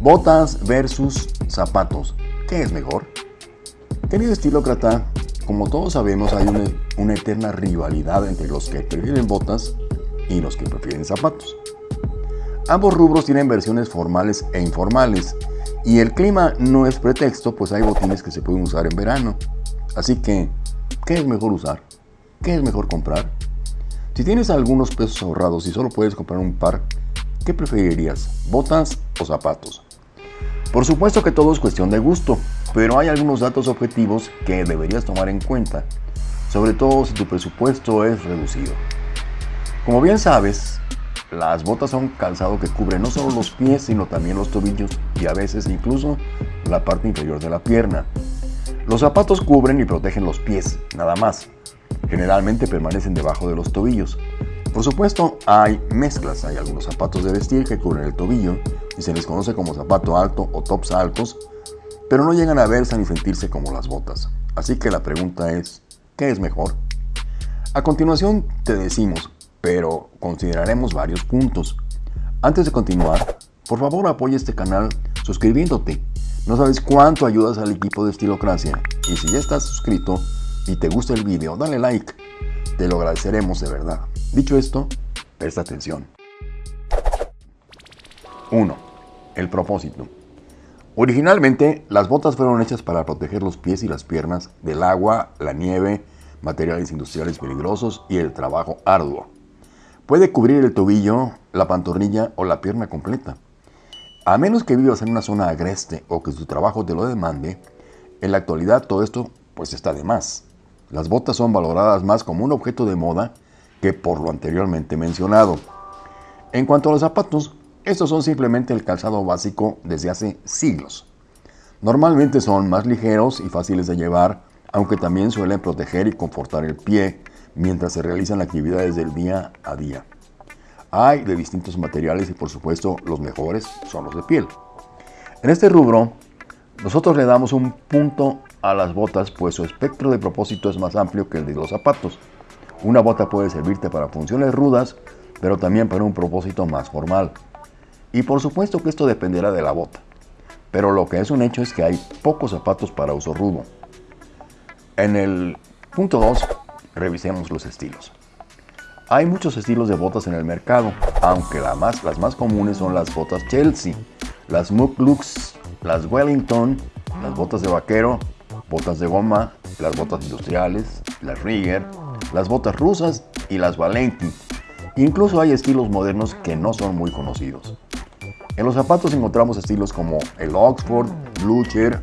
Botas versus zapatos. ¿Qué es mejor? Querido estilócrata, como todos sabemos hay una, una, eterna rivalidad entre los que prefieren botas y los que prefieren zapatos. Ambos rubros tienen versiones formales e informales y el clima no es pretexto pues hay botines que se pueden usar en verano. Así que, ¿qué es mejor usar? ¿Qué es mejor comprar? Si tienes algunos pesos ahorrados y solo puedes comprar un par, ¿qué preferirías? ¿Botas o zapatos? Por supuesto que todo es cuestión de gusto, pero hay algunos datos objetivos que deberías tomar en cuenta, sobre todo si tu presupuesto es reducido. Como bien sabes, las botas son calzado que cubre no solo los pies, sino también los tobillos y a veces incluso la parte inferior de la pierna. Los zapatos cubren y protegen los pies, nada más. Generalmente permanecen debajo de los tobillos. Por supuesto, hay mezclas. Hay algunos zapatos de vestir que cubren el tobillo y se les conoce como zapato alto o tops altos, pero no llegan a verse ni sentirse como las botas. Así que la pregunta es, ¿qué es mejor? A continuación te decimos, pero consideraremos varios puntos. Antes de continuar, por favor apoya este canal suscribiéndote. No sabes cuánto ayudas al equipo de Estilocracia. Y si ya estás suscrito y te gusta el video, dale like. Te lo agradeceremos de verdad. Dicho esto, presta atención. 1. El propósito. Originalmente, las botas fueron hechas para proteger los pies y las piernas del agua, la nieve, materiales industriales peligrosos y el trabajo arduo. Puede cubrir el tobillo, la pantorrilla o la pierna completa. A menos que vivas en una zona agreste o que tu trabajo te lo demande, en la actualidad todo esto pues está de más. Las botas son valoradas más como un objeto de moda que por lo anteriormente mencionado. En cuanto a los zapatos, estos son simplemente el calzado básico desde hace siglos. Normalmente son más ligeros y fáciles de llevar, aunque también suelen proteger y confortar el pie mientras se realizan actividades del día a día. Hay de distintos materiales y por supuesto los mejores son los de piel. En este rubro, nosotros le damos un punto a las botas pues su espectro de propósito es más amplio que el de los zapatos. Una bota puede servirte para funciones rudas, pero también para un propósito más formal. Y por supuesto que esto dependerá de la bota. Pero lo que es un hecho es que hay pocos zapatos para uso rudo. En el punto 2, revisemos los estilos. Hay muchos estilos de botas en el mercado, aunque más, las más comunes son las botas Chelsea, las Mook Lux, las Wellington, las botas de vaquero, botas de goma, las botas industriales, las Rigger, las botas rusas y las Valenti. Incluso hay estilos modernos que no son muy conocidos. En los zapatos encontramos estilos como el Oxford, Blucher,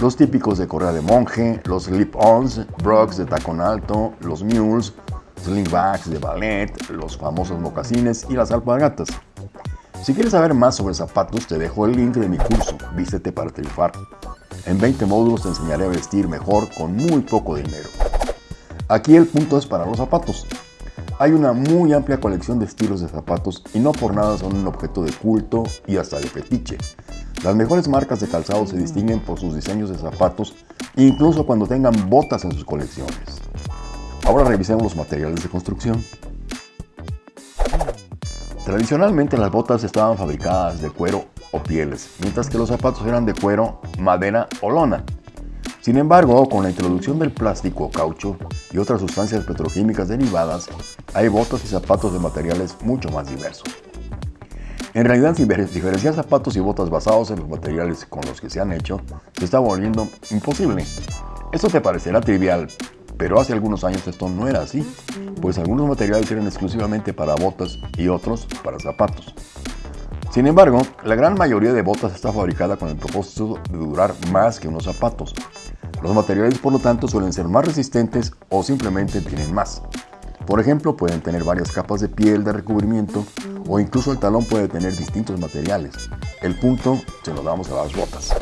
los típicos de correa de monje, los slip-ons, Brooks de tacón alto, los mules, slingbacks de ballet, los famosos mocasines y las alpargatas. Si quieres saber más sobre zapatos, te dejo el link de mi curso Vístete para triunfar. En 20 módulos te enseñaré a vestir mejor con muy poco dinero. Aquí el punto es para los zapatos. Hay una muy amplia colección de estilos de zapatos y no por nada son un objeto de culto y hasta de fetiche. Las mejores marcas de calzado se distinguen por sus diseños de zapatos, incluso cuando tengan botas en sus colecciones. Ahora revisemos los materiales de construcción. Tradicionalmente las botas estaban fabricadas de cuero o pieles, mientras que los zapatos eran de cuero, madera o lona. Sin embargo, con la introducción del plástico, caucho y otras sustancias petroquímicas derivadas, hay botas y zapatos de materiales mucho más diversos. En realidad, diferenciar zapatos y botas basados en los materiales con los que se han hecho se está volviendo imposible. Esto te parecerá trivial, pero hace algunos años esto no era así, pues algunos materiales eran exclusivamente para botas y otros para zapatos. Sin embargo, la gran mayoría de botas está fabricada con el propósito de durar más que unos zapatos. Los materiales, por lo tanto, suelen ser más resistentes o simplemente tienen más. Por ejemplo, pueden tener varias capas de piel de recubrimiento o incluso el talón puede tener distintos materiales. El punto se lo damos a las botas.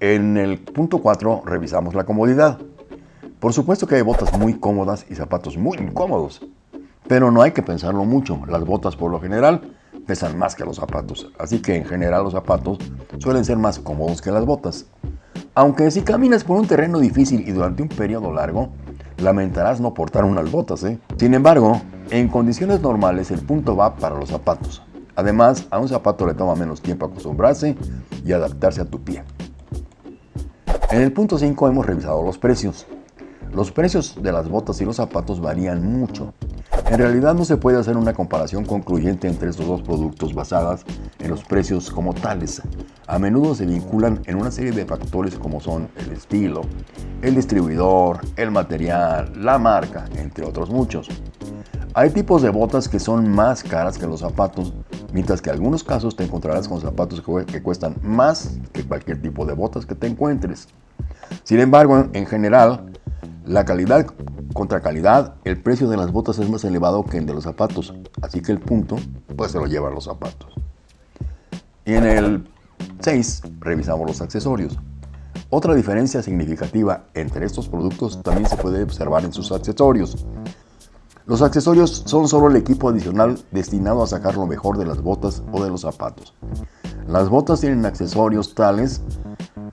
En el punto 4 revisamos la comodidad. Por supuesto que hay botas muy cómodas y zapatos muy incómodos, pero no hay que pensarlo mucho. Las botas por lo general pesan más que los zapatos, así que en general los zapatos suelen ser más cómodos que las botas. Aunque si caminas por un terreno difícil y durante un periodo largo, lamentarás no portar unas botas. ¿eh? Sin embargo, en condiciones normales el punto va para los zapatos. Además, a un zapato le toma menos tiempo acostumbrarse y adaptarse a tu pie. En el punto 5 hemos revisado los precios. Los precios de las botas y los zapatos varían mucho. En realidad no se puede hacer una comparación concluyente entre estos dos productos basadas en los precios como tales. A menudo se vinculan en una serie de factores como son el estilo, el distribuidor, el material, la marca, entre otros muchos. Hay tipos de botas que son más caras que los zapatos, mientras que en algunos casos te encontrarás con zapatos que cuestan más que cualquier tipo de botas que te encuentres. Sin embargo, en general, la calidad contra calidad, el precio de las botas es más elevado que el de los zapatos, así que el punto, pues se lo llevan los zapatos. Y en el 6 revisamos los accesorios. Otra diferencia significativa entre estos productos también se puede observar en sus accesorios. Los accesorios son solo el equipo adicional destinado a sacar lo mejor de las botas o de los zapatos. Las botas tienen accesorios tales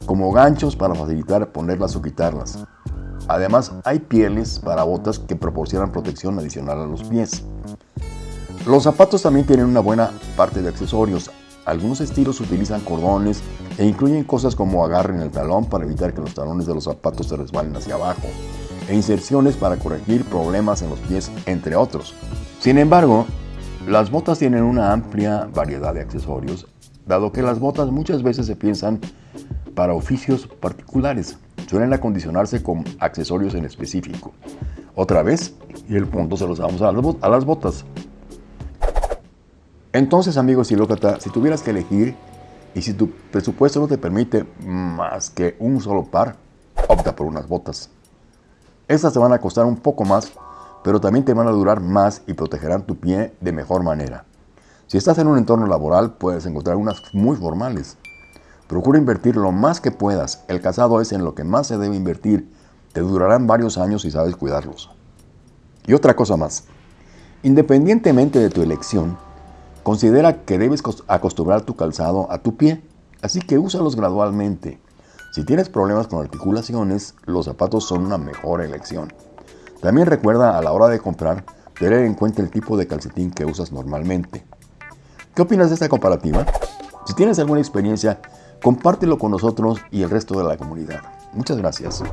como ganchos para facilitar ponerlas o quitarlas. Además, hay pieles para botas que proporcionan protección adicional a los pies. Los zapatos también tienen una buena parte de accesorios. Algunos estilos utilizan cordones e incluyen cosas como agarre en el talón para evitar que los talones de los zapatos se resbalen hacia abajo, e inserciones para corregir problemas en los pies, entre otros. Sin embargo, las botas tienen una amplia variedad de accesorios, dado que las botas muchas veces se piensan para oficios particulares suelen acondicionarse con accesorios en específico. Otra vez, y el punto se los damos a las botas. Entonces, amigos estilócrata, si tuvieras que elegir y si tu presupuesto no te permite más que un solo par, opta por unas botas. Estas te van a costar un poco más, pero también te van a durar más y protegerán tu pie de mejor manera. Si estás en un entorno laboral, puedes encontrar unas muy formales, Procura invertir lo más que puedas. El casado es en lo que más se debe invertir. Te durarán varios años si sabes cuidarlos. Y otra cosa más. Independientemente de tu elección, considera que debes acostumbrar tu calzado a tu pie, así que úsalos gradualmente. Si tienes problemas con articulaciones, los zapatos son una mejor elección. También recuerda a la hora de comprar tener en cuenta el tipo de calcetín que usas normalmente. ¿Qué opinas de esta comparativa? Si tienes alguna experiencia, compártelo con nosotros y el resto de la comunidad. Muchas gracias.